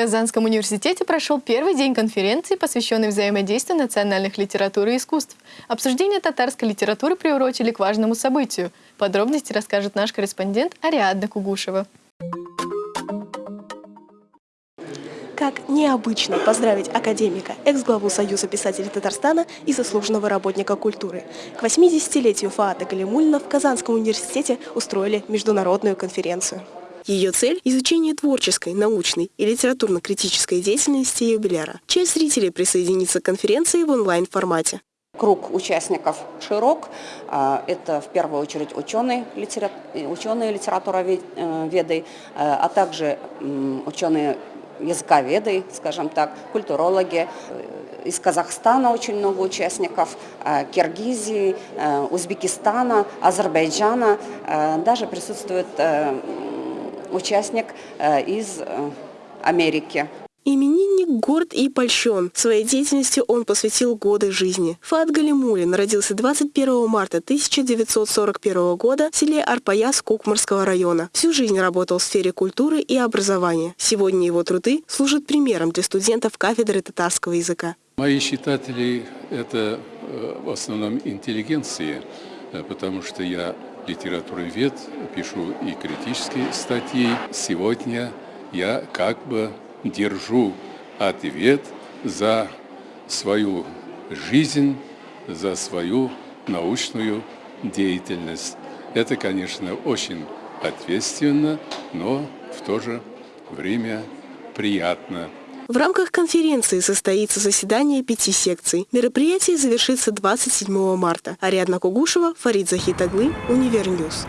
Казанском университете прошел первый день конференции, посвященной взаимодействию национальных литературы и искусств. Обсуждение татарской литературы приурочили к важному событию. Подробности расскажет наш корреспондент Ариадна Кугушева. Как необычно поздравить академика, экс-главу Союза писателей Татарстана и заслуженного работника культуры. К 80-летию Фаата Галимульна в Казанском университете устроили международную конференцию. Ее цель – изучение творческой, научной и литературно-критической деятельности юбиляра. Часть зрителей присоединится к конференции в онлайн-формате. Круг участников широк. А, это в первую очередь ученые, ученые литературоведы, э, а также ученые языковеды, скажем так, культурологи. Из Казахстана очень много участников, э, Киргизии, э, Узбекистана, Азербайджана. Даже присутствует участник э, из э, Америки. Именинник горд и польщен. Своей деятельностью он посвятил годы жизни. Фат Галимулин родился 21 марта 1941 года в селе Арпаяс Кукмарского района. Всю жизнь работал в сфере культуры и образования. Сегодня его труды служат примером для студентов кафедры татарского языка. Мои читатели – это э, в основном интеллигенции, потому что я литературовед, пишу и критические статьи. Сегодня я как бы держу ответ за свою жизнь, за свою научную деятельность. Это, конечно, очень ответственно, но в то же время приятно. В рамках конференции состоится заседание пяти секций. Мероприятие завершится 27 марта. Ариадна Кугушева, Фарид Захитаглы, Univer News.